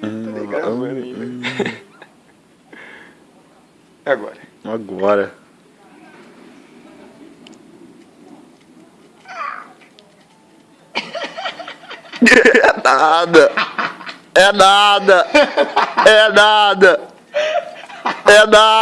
Tô ah, gravando ainda. Ah, ah. É Agora. Agora. É nada. É nada. É nada. É nada.